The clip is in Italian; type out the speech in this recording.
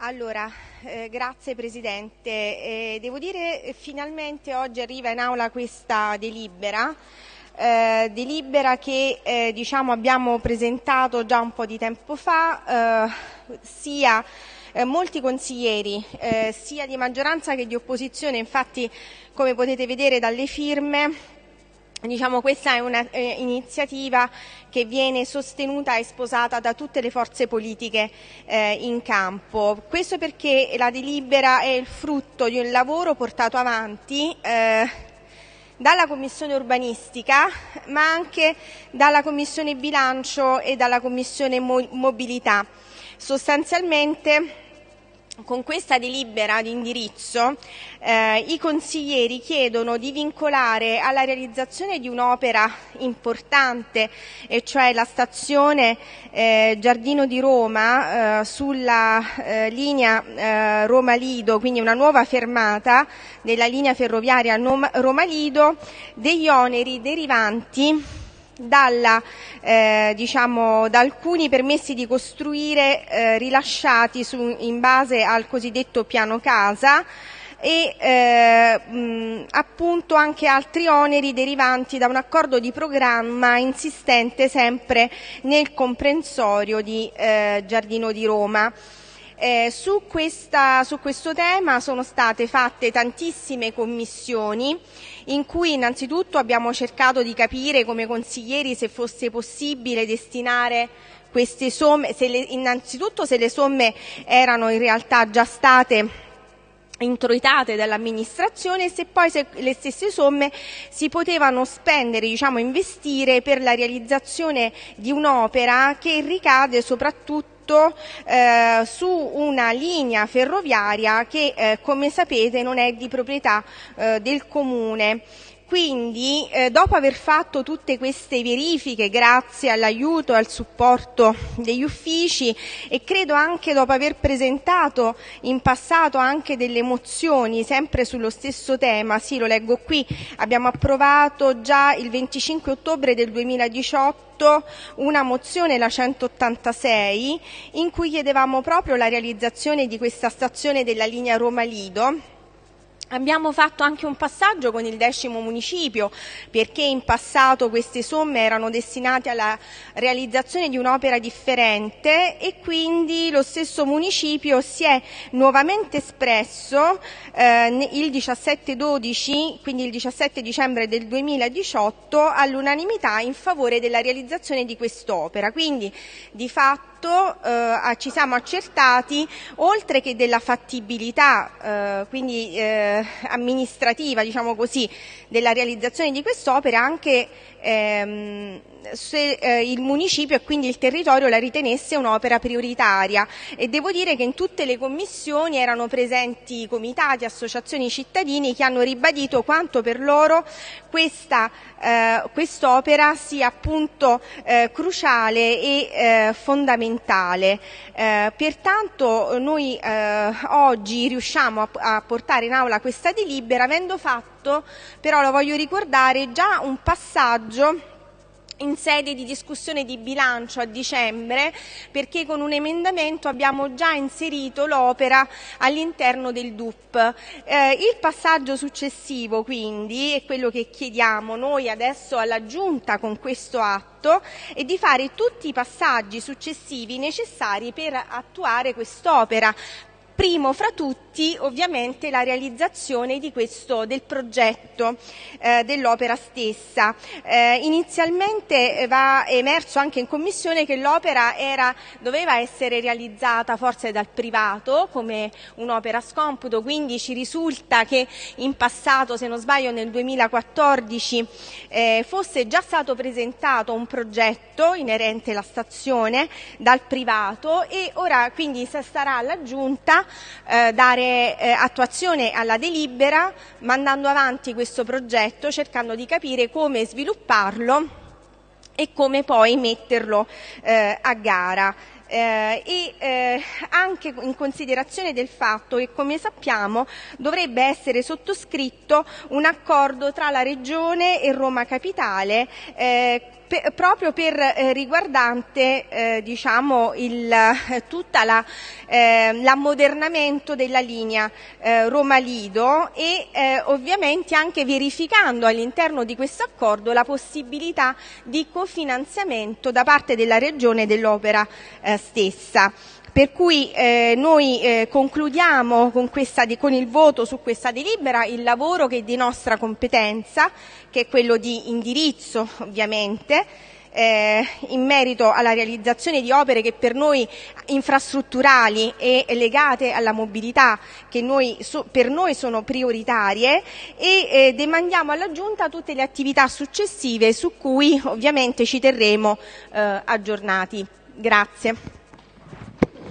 Allora, eh, grazie Presidente. Eh, devo dire eh, finalmente oggi arriva in aula questa delibera, eh, delibera che eh, diciamo, abbiamo presentato già un po' di tempo fa, eh, sia molti consiglieri, sia di maggioranza che di opposizione, infatti come potete vedere dalle firme Diciamo, questa è un'iniziativa eh, che viene sostenuta e sposata da tutte le forze politiche eh, in campo. Questo perché la delibera è il frutto di un lavoro portato avanti eh, dalla Commissione urbanistica, ma anche dalla Commissione bilancio e dalla Commissione mobilità. Sostanzialmente con questa delibera di indirizzo eh, i consiglieri chiedono di vincolare alla realizzazione di un'opera importante, e cioè la stazione eh, Giardino di Roma eh, sulla eh, linea eh, Roma-Lido, quindi una nuova fermata della linea ferroviaria Roma-Lido, degli oneri derivanti dalla, eh, diciamo, da alcuni permessi di costruire eh, rilasciati su, in base al cosiddetto piano casa e eh, mh, appunto anche altri oneri derivanti da un accordo di programma insistente sempre nel comprensorio di eh, Giardino di Roma. Eh, su, questa, su, questo tema sono state fatte tantissime commissioni in cui innanzitutto abbiamo cercato di capire come consiglieri se fosse possibile destinare queste somme, se le, innanzitutto se le somme erano in realtà già state introitate dall'amministrazione e se poi se le stesse somme si potevano spendere, diciamo investire per la realizzazione di un'opera che ricade soprattutto eh, su una linea ferroviaria che eh, come sapete non è di proprietà eh, del comune. Quindi, eh, dopo aver fatto tutte queste verifiche, grazie all'aiuto e al supporto degli uffici e credo anche dopo aver presentato in passato anche delle mozioni sempre sullo stesso tema, sì lo leggo qui, abbiamo approvato già il 25 ottobre del 2018 una mozione, la 186, in cui chiedevamo proprio la realizzazione di questa stazione della linea Roma-Lido Abbiamo fatto anche un passaggio con il decimo municipio perché in passato queste somme erano destinate alla realizzazione di un'opera differente e quindi lo stesso municipio si è nuovamente espresso eh, il 17-12, quindi il 17 dicembre del 2018, all'unanimità in favore della realizzazione di quest'opera. Quindi di fatto fatto eh, ci siamo accertati, oltre che della fattibilità, eh, quindi eh, amministrativa, diciamo così, della realizzazione di quest'opera, anche ehm, se eh, il municipio e quindi il territorio la ritenesse un'opera prioritaria e devo dire che in tutte le commissioni erano presenti comitati, associazioni cittadini che hanno ribadito quanto per loro questa eh, quest'opera sia appunto eh, cruciale e eh, fondamentale. Eh, pertanto noi eh, oggi riusciamo a, a portare in aula questa delibera avendo fatto, però lo voglio ricordare, già un passaggio in sede di discussione di bilancio a dicembre perché con un emendamento abbiamo già inserito l'opera all'interno del DUP. Eh, il passaggio successivo quindi è quello che chiediamo noi adesso alla Giunta con questo atto è di fare tutti i passaggi successivi necessari per attuare quest'opera Primo fra tutti ovviamente la realizzazione questo, del progetto eh, dell'opera stessa. Eh, inizialmente va emerso anche in commissione che l'opera doveva essere realizzata forse dal privato come un'opera scomputo, quindi ci risulta che in passato, se non sbaglio nel 2014, eh, fosse già stato presentato un progetto inerente alla stazione dal privato e ora quindi sarà alla Giunta eh, dare eh, attuazione alla delibera mandando avanti questo progetto cercando di capire come svilupparlo e come poi metterlo eh, a gara. Eh, e eh, anche in considerazione del fatto che, come sappiamo, dovrebbe essere sottoscritto un accordo tra la Regione e Roma Capitale eh, proprio per eh, riguardante eh, diciamo eh, l'ammodernamento della linea Roma-Lido e ovviamente anche verificando all'interno di questo accordo la possibilità di cofinanziamento da parte della Regione dell'opera stessa. Per cui eh, noi eh, concludiamo con, questa, con, il voto su questa delibera il lavoro che è di nostra competenza, che è quello di indirizzo ovviamente, eh, in merito alla realizzazione di opere che per noi infrastrutturali e legate alla mobilità che noi, so, per noi sono prioritarie e eh, demandiamo alla Giunta tutte le attività successive su cui ovviamente ci terremo eh, aggiornati. Grazie.